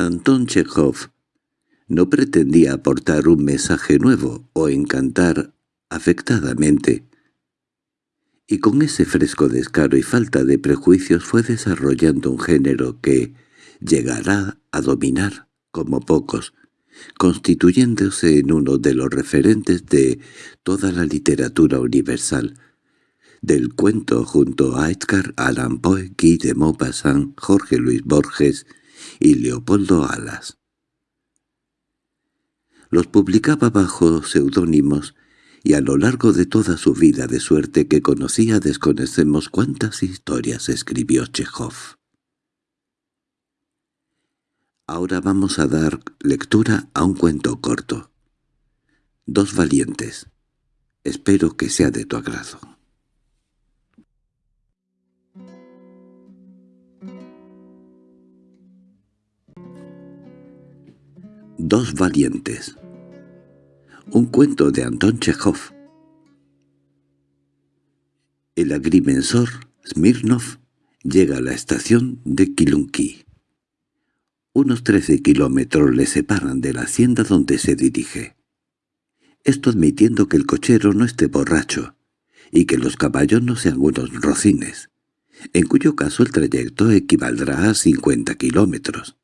Anton Chekhov no pretendía aportar un mensaje nuevo o encantar afectadamente, y con ese fresco descaro y falta de prejuicios fue desarrollando un género que llegará a dominar, como pocos, constituyéndose en uno de los referentes de toda la literatura universal, del cuento junto a Edgar Allan Poe, Guy de Maupassant, Jorge Luis Borges y Leopoldo Alas. Los publicaba bajo seudónimos y a lo largo de toda su vida de suerte que conocía desconocemos cuántas historias escribió Chekhov. Ahora vamos a dar lectura a un cuento corto. Dos valientes. Espero que sea de tu agrado. Dos valientes. Un cuento de Anton Chekhov. El agrimensor Smirnov llega a la estación de Kilunki. Unos trece kilómetros le separan de la hacienda donde se dirige. Esto admitiendo que el cochero no esté borracho y que los caballos no sean unos rocines, en cuyo caso el trayecto equivaldrá a cincuenta kilómetros.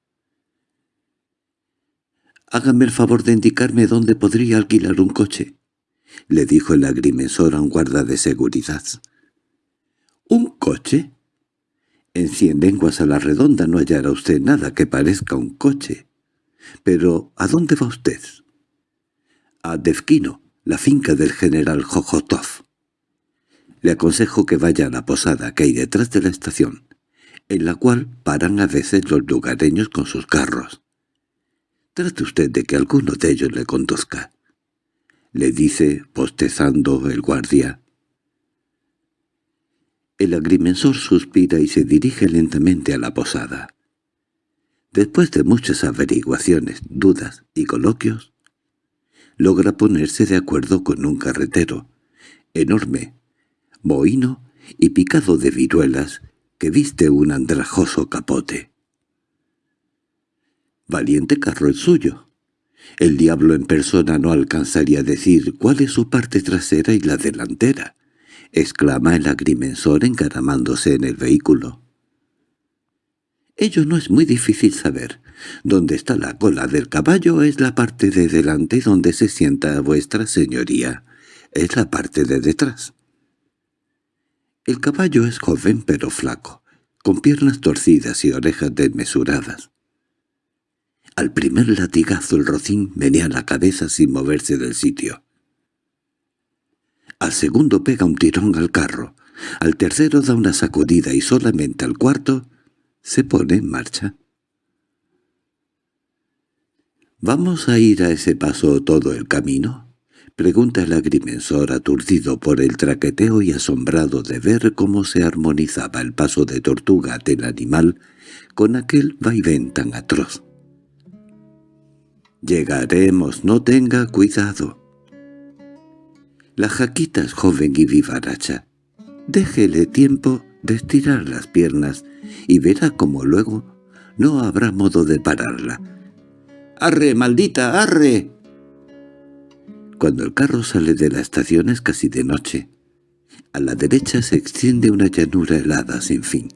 «Hágame el favor de indicarme dónde podría alquilar un coche», le dijo el agrimensor a un guarda de seguridad. «¿Un coche?» En cien lenguas a la redonda no hallará usted nada que parezca un coche. Pero, ¿a dónde va usted? A Devkino, la finca del general Jojotov. Le aconsejo que vaya a la posada que hay detrás de la estación, en la cual paran a veces los lugareños con sus carros. Trate usted de que alguno de ellos le conduzca. Le dice, postezando el guardia. El agrimensor suspira y se dirige lentamente a la posada. Después de muchas averiguaciones, dudas y coloquios, logra ponerse de acuerdo con un carretero, enorme, mohino y picado de viruelas, que viste un andrajoso capote. Valiente carro el suyo. El diablo en persona no alcanzaría a decir cuál es su parte trasera y la delantera, exclama el agrimensor encaramándose en el vehículo. Ello no es muy difícil saber. Donde está la cola del caballo es la parte de delante donde se sienta vuestra señoría. Es la parte de detrás. El caballo es joven pero flaco, con piernas torcidas y orejas desmesuradas. Al primer latigazo el rocín menea la cabeza sin moverse del sitio. Al segundo pega un tirón al carro. Al tercero da una sacudida y solamente al cuarto se pone en marcha. —¿Vamos a ir a ese paso todo el camino? —pregunta el agrimensor aturdido por el traqueteo y asombrado de ver cómo se armonizaba el paso de tortuga del animal con aquel vaivén tan atroz. Llegaremos, no tenga cuidado. La jaquita es joven y vivaracha. Déjele tiempo de estirar las piernas y verá como luego no habrá modo de pararla. ¡Arre, maldita, arre! Cuando el carro sale de la estación es casi de noche. A la derecha se extiende una llanura helada sin fin.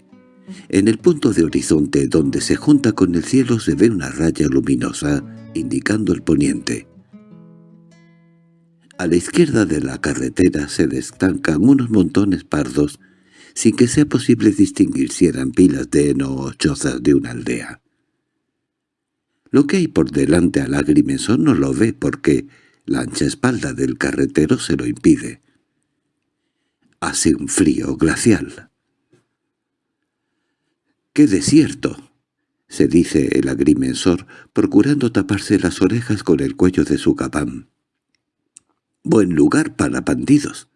En el punto de horizonte donde se junta con el cielo se ve una raya luminosa indicando el poniente. A la izquierda de la carretera se destacan unos montones pardos sin que sea posible distinguir si eran pilas de heno o chozas de una aldea. Lo que hay por delante al agrimensor no lo ve porque la ancha espalda del carretero se lo impide. Hace un frío glacial. ¡Qué desierto! se dice el agrimensor, procurando taparse las orejas con el cuello de su capán. Buen lugar para bandidos.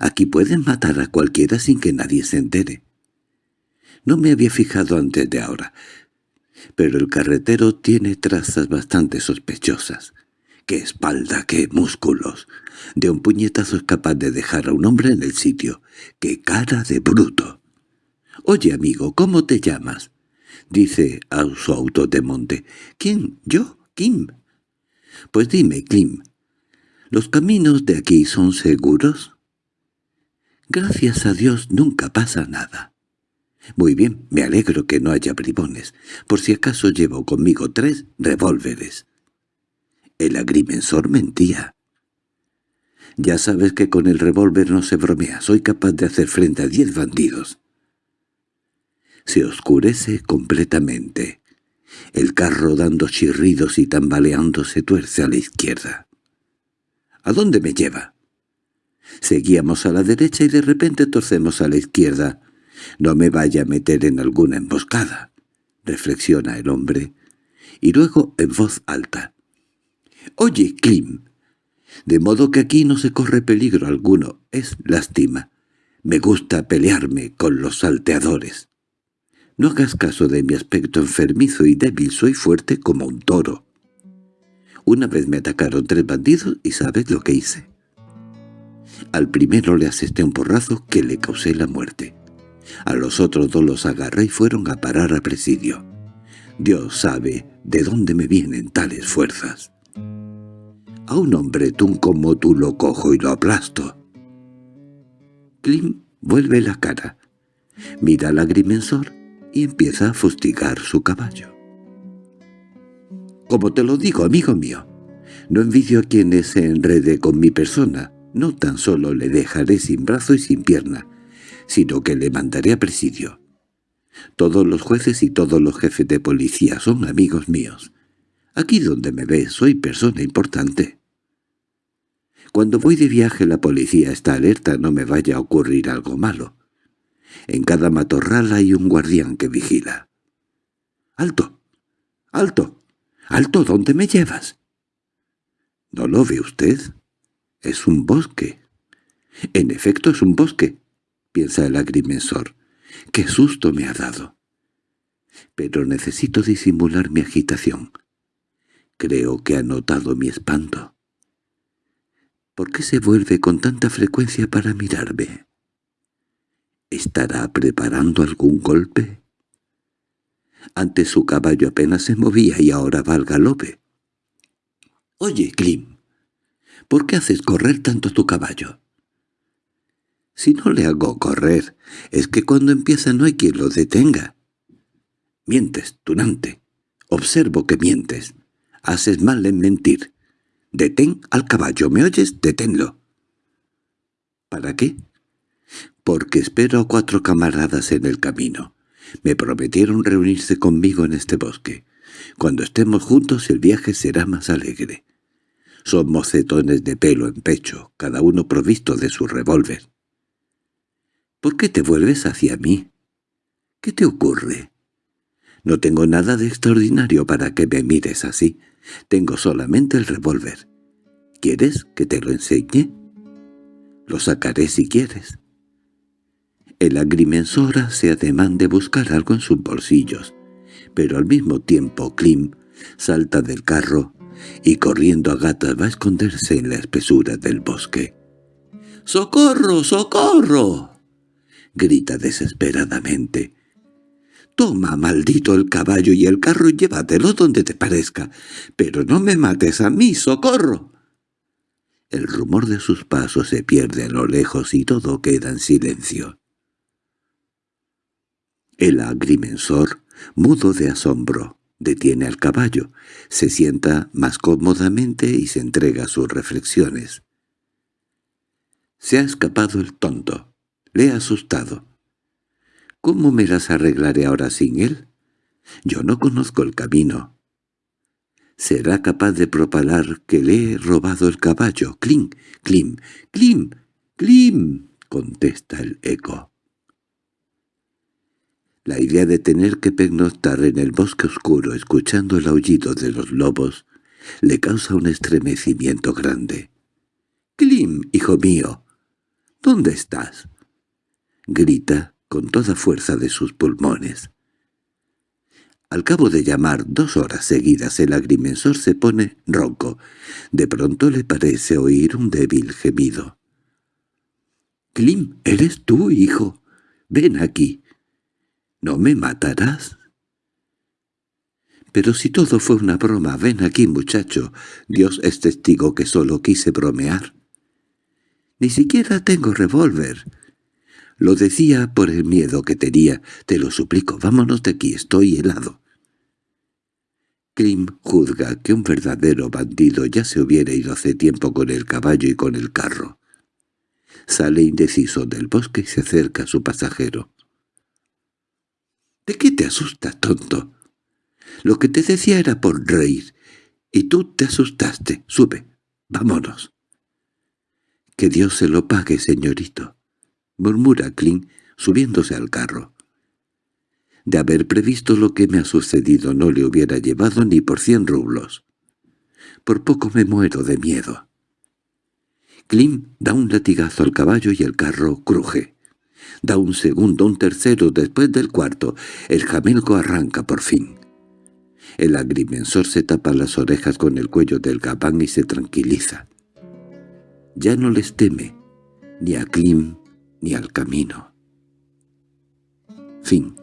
Aquí pueden matar a cualquiera sin que nadie se entere. No me había fijado antes de ahora, pero el carretero tiene trazas bastante sospechosas. ¡Qué espalda, qué músculos! De un puñetazo es capaz de dejar a un hombre en el sitio. ¡Qué cara de bruto! Oye, amigo, ¿cómo te llamas? dice a su auto de monte. —¿Quién? ¿Yo? ¿Kim? Pues dime, Kim, ¿los caminos de aquí son seguros? Gracias a Dios nunca pasa nada. Muy bien, me alegro que no haya bribones. Por si acaso llevo conmigo tres revólveres. El agrimensor mentía. Ya sabes que con el revólver no se bromea. Soy capaz de hacer frente a diez bandidos. Se oscurece completamente. El carro dando chirridos y tambaleando se tuerce a la izquierda. ¿A dónde me lleva? Seguíamos a la derecha y de repente torcemos a la izquierda. No me vaya a meter en alguna emboscada, reflexiona el hombre, y luego en voz alta. Oye, Klim, de modo que aquí no se corre peligro alguno, es lástima. Me gusta pelearme con los salteadores. No hagas caso de mi aspecto enfermizo y débil, soy fuerte como un toro. Una vez me atacaron tres bandidos y ¿sabes lo que hice? Al primero le asesté un porrazo que le causé la muerte. A los otros dos los agarré y fueron a parar a presidio. Dios sabe de dónde me vienen tales fuerzas. A un hombretún como tú lo cojo y lo aplasto. Klim vuelve la cara, mira al agrimensor y empieza a fustigar su caballo. Como te lo digo, amigo mío, no envidio a quienes se enrede con mi persona, no tan solo le dejaré sin brazo y sin pierna, sino que le mandaré a presidio. Todos los jueces y todos los jefes de policía son amigos míos. Aquí donde me ves soy persona importante. Cuando voy de viaje la policía está alerta no me vaya a ocurrir algo malo. En cada matorral hay un guardián que vigila. —¡Alto! ¡Alto! ¡Alto! ¿Dónde me llevas? —¿No lo ve usted? Es un bosque. En efecto es un bosque, piensa el agrimensor. ¡Qué susto me ha dado! Pero necesito disimular mi agitación. Creo que ha notado mi espanto. ¿Por qué se vuelve con tanta frecuencia para mirarme? ¿Estará preparando algún golpe? Antes su caballo apenas se movía y ahora va al galope. —Oye, Klim, ¿por qué haces correr tanto tu caballo? Si no le hago correr, es que cuando empieza no hay quien lo detenga. Mientes, tunante. Observo que mientes. Haces mal en mentir. Detén al caballo, ¿me oyes? Deténlo. ¿Para qué? Porque espero a cuatro camaradas en el camino. Me prometieron reunirse conmigo en este bosque. Cuando estemos juntos el viaje será más alegre. Son mocetones de pelo en pecho, cada uno provisto de su revólver. ¿Por qué te vuelves hacia mí? ¿Qué te ocurre? No tengo nada de extraordinario para que me mires así. Tengo solamente el revólver. ¿Quieres que te lo enseñe? Lo sacaré si quieres. El agrimensor hace ademán de buscar algo en sus bolsillos, pero al mismo tiempo Klim salta del carro y corriendo a gatas va a esconderse en la espesura del bosque. —¡Socorro! ¡Socorro! grita desesperadamente. Toma, maldito, el caballo y el carro y llévatelo donde te parezca. Pero no me mates a mí, socorro. El rumor de sus pasos se pierde a lo lejos y todo queda en silencio. El agrimensor, mudo de asombro, detiene al caballo, se sienta más cómodamente y se entrega a sus reflexiones. Se ha escapado el tonto. Le ha asustado. ¿Cómo me las arreglaré ahora sin él? Yo no conozco el camino. ¿Será capaz de propalar que le he robado el caballo? —¡Clim! ¡Clim! ¡Clim! ¡Clim! —contesta el eco. La idea de tener que pernoctar en el bosque oscuro escuchando el aullido de los lobos le causa un estremecimiento grande. —¡Clim, hijo mío! ¿Dónde estás? —grita con toda fuerza de sus pulmones. Al cabo de llamar dos horas seguidas el agrimensor se pone ronco. De pronto le parece oír un débil gemido. —Klim, ¿eres tú, hijo? Ven aquí. ¿No me matarás? Pero si todo fue una broma, ven aquí, muchacho. Dios es testigo que solo quise bromear. Ni siquiera tengo revólver. Lo decía por el miedo que tenía. Te lo suplico, vámonos de aquí, estoy helado. Klim juzga que un verdadero bandido ya se hubiera ido hace tiempo con el caballo y con el carro. Sale indeciso del bosque y se acerca a su pasajero. —¿De qué te asustas, tonto? Lo que te decía era por reír, y tú te asustaste. Sube, vámonos. —Que Dios se lo pague, señorito —murmura Kling, subiéndose al carro. De haber previsto lo que me ha sucedido no le hubiera llevado ni por cien rublos. Por poco me muero de miedo. Klim da un latigazo al caballo y el carro cruje. Da un segundo, un tercero, después del cuarto. El jamelgo arranca por fin. El agrimensor se tapa las orejas con el cuello del gabán y se tranquiliza. Ya no les teme, ni a Klim ni al camino. Fin